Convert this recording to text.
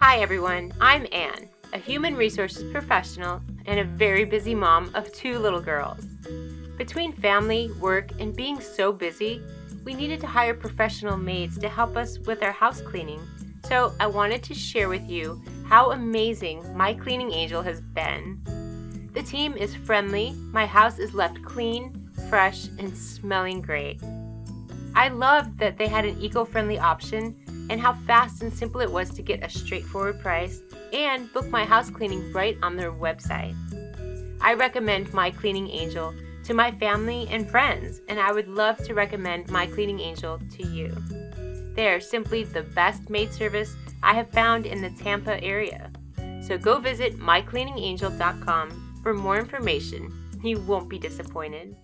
Hi everyone, I'm Anne, a human resources professional and a very busy mom of two little girls. Between family, work, and being so busy, we needed to hire professional maids to help us with our house cleaning. So I wanted to share with you how amazing my cleaning angel has been. The team is friendly, my house is left clean, fresh, and smelling great. I loved that they had an eco-friendly option and how fast and simple it was to get a straightforward price and book my house cleaning right on their website. I recommend My Cleaning Angel to my family and friends, and I would love to recommend My Cleaning Angel to you. They are simply the best maid service I have found in the Tampa area. So go visit mycleaningangel.com for more information. You won't be disappointed.